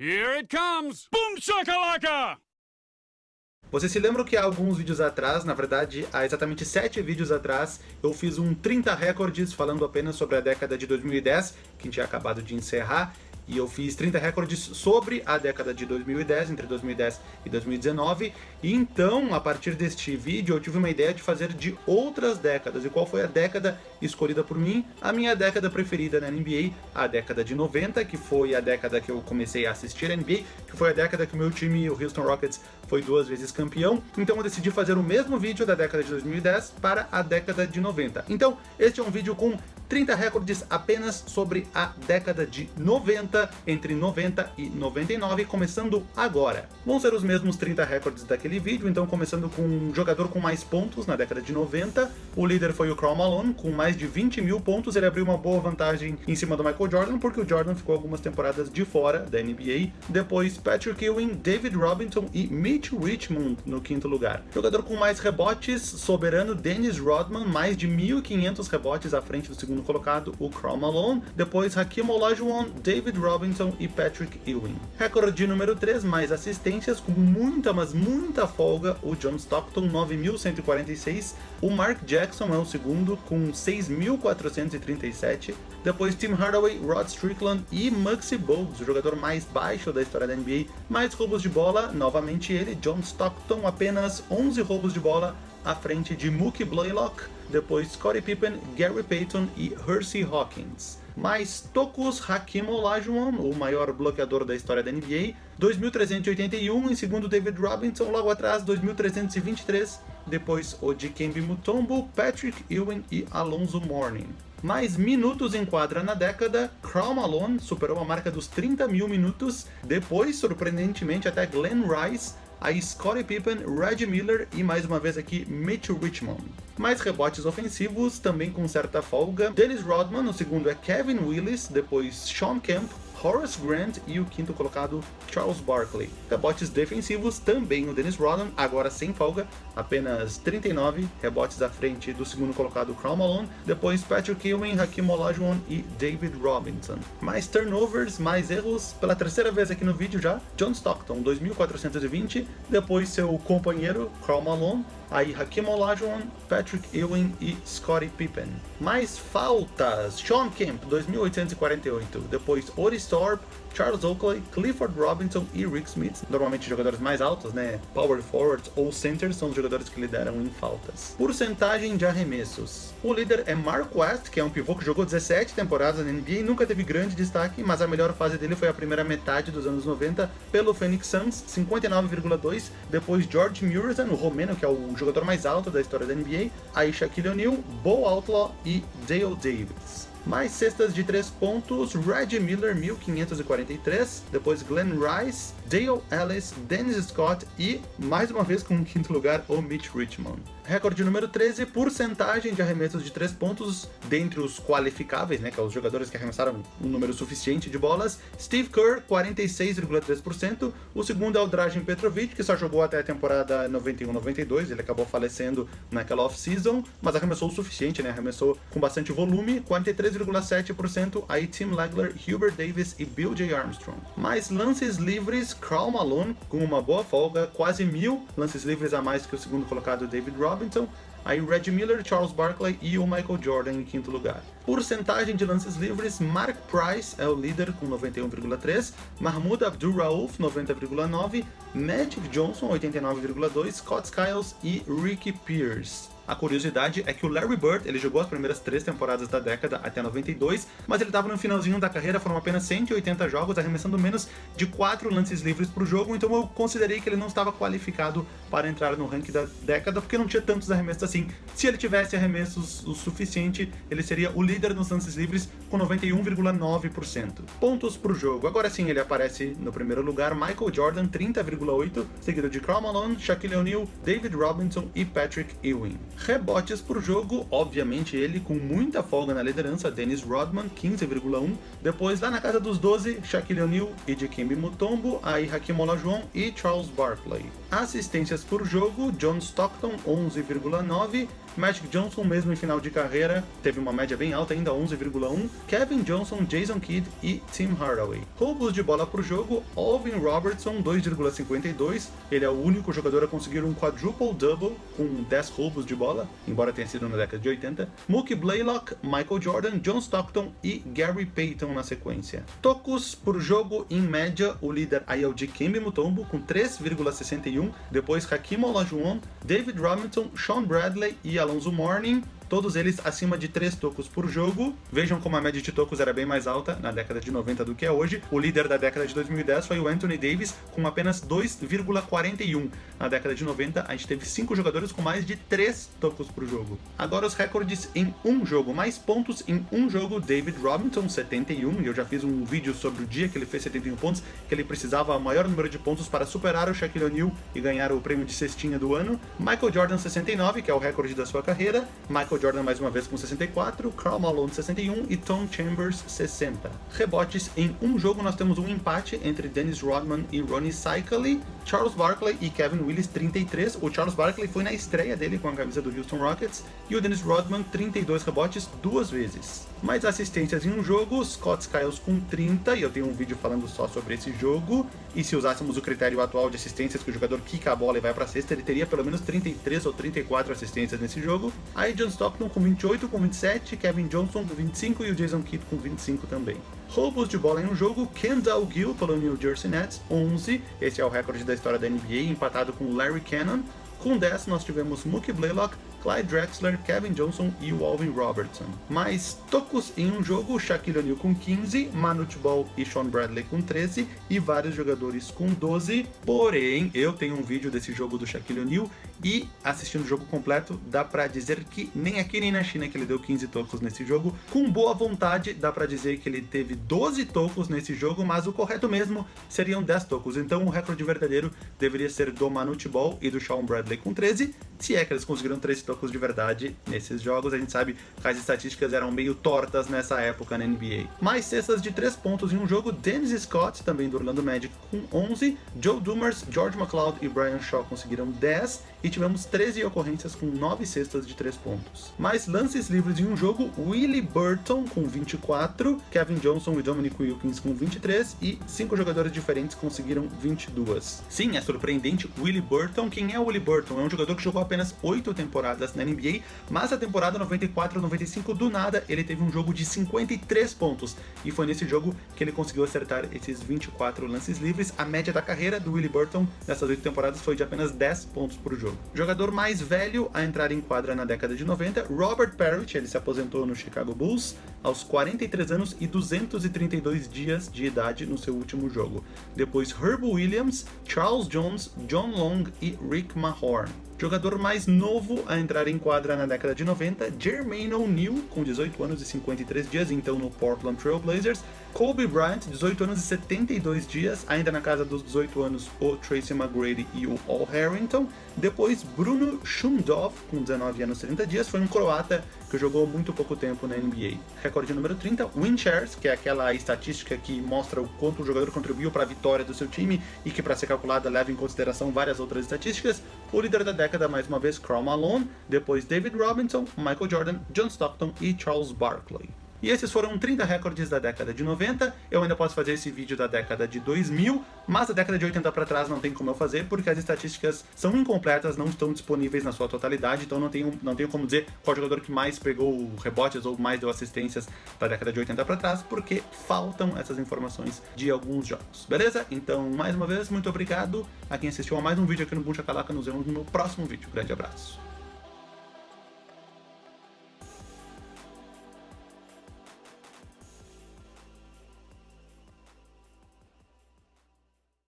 Here it comes! Boom shakalaka! Vocês se lembram que há alguns vídeos atrás, na verdade, há exatamente 7 vídeos atrás, eu fiz um 30 recordes falando apenas sobre a década de 2010, que a gente tinha acabado de encerrar, e eu fiz 30 recordes sobre a década de 2010, entre 2010 e 2019, e então, a partir deste vídeo, eu tive uma ideia de fazer de outras décadas, e qual foi a década escolhida por mim? A minha década preferida na NBA, a década de 90, que foi a década que eu comecei a assistir a NBA, que foi a década que o meu time, o Houston Rockets, foi duas vezes campeão, então eu decidi fazer o mesmo vídeo da década de 2010 para a década de 90. Então, este é um vídeo com 30 recordes apenas sobre a década de 90, entre 90 e 99, começando agora. Vão ser os mesmos 30 recordes daquele vídeo, então começando com um jogador com mais pontos na década de 90, o líder foi o Karl Malone, com mais de 20 mil pontos, ele abriu uma boa vantagem em cima do Michael Jordan, porque o Jordan ficou algumas temporadas de fora da NBA, depois Patrick Ewing, David Robinson e Mitch Richmond no quinto lugar. Jogador com mais rebotes, soberano Dennis Rodman, mais de 1.500 rebotes à frente do segundo segundo colocado o Karl Malone, depois Hakim Olajuwon, David Robinson e Patrick Ewing. Recorde número 3, mais assistências, com muita, mas muita folga, o John Stockton, 9.146, o Mark Jackson é o segundo, com 6.437, depois Tim Hardaway, Rod Strickland e Muggsy Bogues, o jogador mais baixo da história da NBA, mais roubos de bola, novamente ele, John Stockton, apenas 11 roubos de bola, à frente de Mookie Blaylock, depois Scottie Pippen, Gary Payton e Hersey Hawkins. Mais tocos Hakim Olajuwon, o maior bloqueador da história da NBA, 2.381, em segundo David Robinson, logo atrás 2.323, depois o Dikembe Mutombo, Patrick Ewing e Alonzo Mourning. Mais minutos em quadra na década, Karl Malone superou a marca dos 30 mil minutos, depois, surpreendentemente, até Glenn Rice, aí Scottie Pippen, Reggie Miller e mais uma vez aqui Mitch Richmond. Mais rebotes ofensivos, também com certa folga, Dennis Rodman, o segundo é Kevin Willis, depois Sean Kemp, Horace Grant e o quinto colocado Charles Barkley. Rebotes defensivos, também o Dennis Rodman, agora sem folga, apenas 39 rebotes à frente do segundo colocado Karl Malone, depois Patrick Ewing, Hakim Olajuwon e David Robinson. Mais turnovers, mais erros, pela terceira vez aqui no vídeo já, John Stockton, 2.420, depois seu companheiro Karl Malone, aí Hakim Olajuwon, Patrick Ewing e Scottie Pippen. Mais faltas, Sean Kemp, 2.848, depois Oris Thorpe, Charles Oakley, Clifford Robinson e Rick Smith, normalmente jogadores mais altos, né, power forwards ou centers, são os jogadores que lideram em faltas. Porcentagem de arremessos. O líder é Mark West, que é um pivô que jogou 17 temporadas na NBA e nunca teve grande destaque, mas a melhor fase dele foi a primeira metade dos anos 90 pelo Phoenix Suns, 59,2, depois George Muresan, o romeno, que é o jogador mais alto da história da NBA, aí Shaquille O'Neal, Bo Outlaw e Dale Davis. Mais cestas de 3 pontos, Reggie Miller, 1543, depois Glenn Rice, Dale Ellis, Dennis Scott e, mais uma vez com o quinto lugar, o Mitch Richmond. Recorde número 13, porcentagem de arremessos de 3 pontos dentre os qualificáveis, né, que é os jogadores que arremessaram um número suficiente de bolas. Steve Kerr, 46,3%. O segundo é o Dragan Petrovic, que só jogou até a temporada 91-92, ele acabou falecendo naquela off-season, mas arremessou o suficiente, né, arremessou com bastante volume, 43,7%. Aí Tim Legler, Hubert Davis e Bill J. Armstrong. Mais lances livres, Karl Malone, com uma boa folga, quase mil lances livres a mais que o segundo colocado David Ross Robinson, aí Reggie Miller, Charles Barkley e o Michael Jordan em quinto lugar. Porcentagem de lances livres, Mark Price é o líder com 91,3, Mahmoud Abdul-Rauf 90,9, Magic Johnson 89,2, Scott Skiles e Ricky Pierce. A curiosidade é que o Larry Bird, ele jogou as primeiras três temporadas da década até 92, mas ele estava no finalzinho da carreira, foram apenas 180 jogos, arremessando menos de 4 lances livres por jogo, então eu considerei que ele não estava qualificado para entrar no ranking da década, porque não tinha tantos arremessos assim. Se ele tivesse arremessos o suficiente, ele seria o líder nos lances livres com 91,9%. Pontos por jogo. Agora sim, ele aparece no primeiro lugar, Michael Jordan, 30,8, seguido de Karl Malone, Shaquille O'Neal, David Robinson e Patrick Ewing. Rebotes por jogo, obviamente ele com muita folga na liderança, Dennis Rodman, 15,1. Depois lá na casa dos 12, Shaquille O'Neal e Dikembe Mutombo, aí Hakim Olajuwon e Charles Barkley. Assistências por jogo, John Stockton, 11,9. Magic Johnson, mesmo em final de carreira, teve uma média bem alta, ainda 11,1. Kevin Johnson, Jason Kidd e Tim Hardaway. Roubos de bola por jogo, Alvin Robertson, 2,52. Ele é o único jogador a conseguir um quadruple-double com 10 roubos de bola, embora tenha sido na década de 80. Mookie Blaylock, Michael Jordan, John Stockton e Gary Payton na sequência. Tocos por jogo, em média, o líder aí o Dikembe Mutombo, com 3,61. Depois Hakim Olajuwon, David Robinson, Sean Bradley e Alonso Mourning todos eles acima de 3 tocos por jogo. Vejam como a média de tocos era bem mais alta na década de 90 do que é hoje. O líder da década de 2010 foi o Anthony Davis, com apenas 2,41. Na década de 90, a gente teve 5 jogadores com mais de 3 tocos por jogo. Agora os recordes em um jogo. Mais pontos em um jogo, David Robinson, 71, e eu já fiz um vídeo sobre o dia que ele fez 71 pontos, que ele precisava o maior número de pontos para superar o Shaquille O'Neal e ganhar o prêmio de cestinha do ano. Michael Jordan, 69, que é o recorde da sua carreira. Michael Michael Jordan mais uma vez com 64, Karl Malone 61 e Tom Chambers 60. Rebotes em um jogo nós temos um empate entre Dennis Rodman e Ronnie Cycli, Charles Barkley e Kevin Willis 33. O Charles Barkley foi na estreia dele com a camisa do Houston Rockets e o Dennis Rodman 32 rebotes duas vezes. Mais assistências em um jogo, Scott Skiles com 30, e eu tenho um vídeo falando só sobre esse jogo. E se usássemos o critério atual de assistências, que o jogador quica a bola e vai para cesta, ele teria pelo menos 33 ou 34 assistências nesse jogo. Aí John Stockton com 28, com 27, Kevin Johnson com 25 e o Jason Kidd com 25 também. Roubos de bola em um jogo, Kendall Gill pelo New Jersey Nets, 11. Esse é o recorde da história da NBA, empatado com Larry Cannon. Com 10 nós tivemos Mookie Blaylock, Clyde Drexler, Kevin Johnson e o Alvin Robertson. Mais tocos em um jogo, Shaquille O'Neal com 15, Manute Ball e Sean Bradley com 13 e vários jogadores com 12. Porém, eu tenho um vídeo desse jogo do Shaquille O'Neal e assistindo o jogo completo, dá pra dizer que nem aqui nem na China que ele deu 15 tocos nesse jogo. Com boa vontade, dá pra dizer que ele teve 12 tocos nesse jogo, mas o correto mesmo seriam 10 tocos. Então o recorde verdadeiro deveria ser do Manute Ball e do Sean Bradley com 13, se é que eles conseguiram 13 tocos de verdade nesses jogos. A gente sabe que as estatísticas eram meio tortas nessa época na NBA. Mais cestas de 3 pontos em um jogo, Dennis Scott, também do Orlando Magic, com 11, Joe Dumars, George McLeod e Brian Shaw conseguiram 10, e tivemos 13 ocorrências com 9 cestas de 3 pontos. Mais lances livres em um jogo, Willie Burton com 24, Kevin Johnson e Dominic Wilkins com 23, e 5 jogadores diferentes conseguiram 22. Sim, é surpreendente, Willie Burton, quem é o Willie Burton? É um jogador que jogou apenas 8 temporadas na NBA, mas a temporada 94-95 do nada ele teve um jogo de 53 pontos, e foi nesse jogo que ele conseguiu acertar esses 24 lances livres. A média da carreira do Willie Burton nessas 8 temporadas foi de apenas 10 pontos por jogo. Jogador mais velho a entrar em quadra na década de 90, Robert Parrish, ele se aposentou no Chicago Bulls aos 43 anos e 232 dias de idade no seu último jogo. Depois Herb Williams, Charles Jones, John Long e Rick Mahorn. Jogador mais novo a entrar em quadra na década de 90, Jermaine O'Neal, com 18 anos e 53 dias, então no Portland Trail Blazers. Kobe Bryant, 18 anos e 72 dias, ainda na casa dos 18 anos, o Tracy McGrady e o Al Harrington. Depois, Bruno Shumdov, com 19 anos e 30 dias, foi um croata que jogou muito pouco tempo na NBA. Recorde número 30, win shares, que é aquela estatística que mostra o quanto o jogador contribuiu para a vitória do seu time e que para ser calculada leva em consideração várias outras estatísticas. O líder da década, mais uma vez, Karl Malone, depois David Robinson, Michael Jordan, John Stockton e Charles Barkley. E esses foram 30 recordes da década de 90, eu ainda posso fazer esse vídeo da década de 2000, mas da década de 80 para trás não tem como eu fazer, porque as estatísticas são incompletas, não estão disponíveis na sua totalidade, então não tenho, não tenho como dizer qual jogador que mais pegou rebotes ou mais deu assistências da década de 80 para trás, porque faltam essas informações de alguns jogos, beleza? Então, mais uma vez, muito obrigado a quem assistiu a mais um vídeo aqui no Buncha Calaca, nos vemos no meu próximo vídeo. Grande abraço!